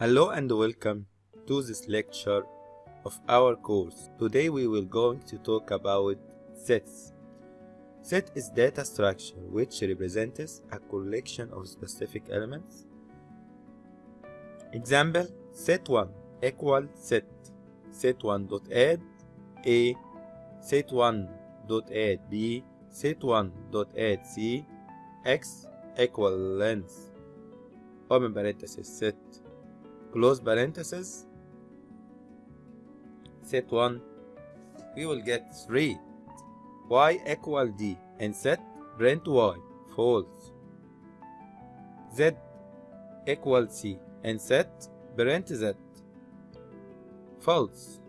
Hello and welcome to this lecture of our course. Today we will going to talk about sets. Set is data structure which represents a collection of specific elements. Example set 1 equal set set 1 dot add a set 1 dot add b set 1 dot add c x equal length open parenthesis set close parenthesis set 1 we will get 3 y equal d and set print y false. Z equal c and set print z false.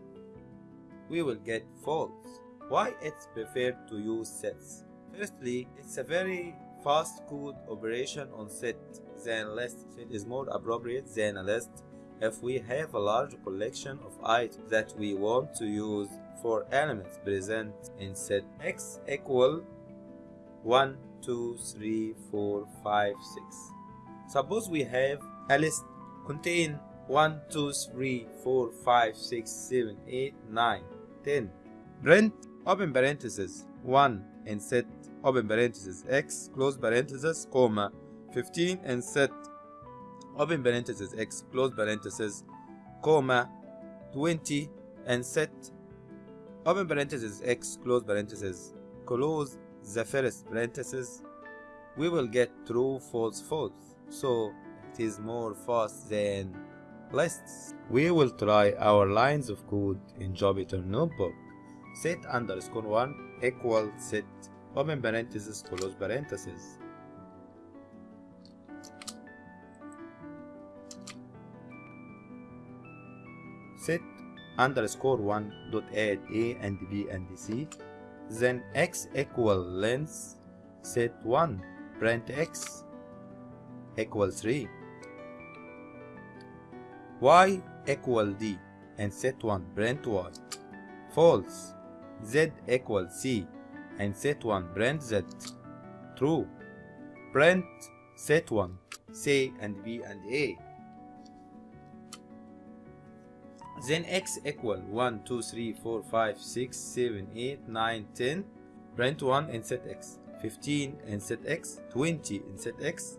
We will get false. Why it's preferred to use sets? Firstly it's a very fast code operation on set than list set is more appropriate than a list if we have a large collection of items that we want to use for elements present in set x equal 1 2 3 4 5 6 suppose we have a list contain 1 2 3 4 5 6 7 8 9 10 print open parenthesis 1 and set open parenthesis x close parenthesis comma 15 and set open parenthesis x close parenthesis comma 20 and set. Open parenthesis x close parenthesis close the first parenthesis we will get true false false. So it is more fast than lists. We will try our lines of code in Jupyter notebook. Set underscore 1 equal set. Open parenthesis close parenthesis set underscore 1 dot add a and b and c then x equal length set 1 print x equal 3 y equal d and set 1 print y. False. Z equal c and set 1 print z. True. Print set 1 c and b and a then x equal 1 2 3 4 5 6 7 8 9 10 print 1 and set x. 15 and set x. 20 and set x.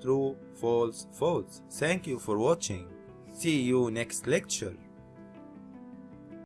True false false. Thank you for watching. See you next lecture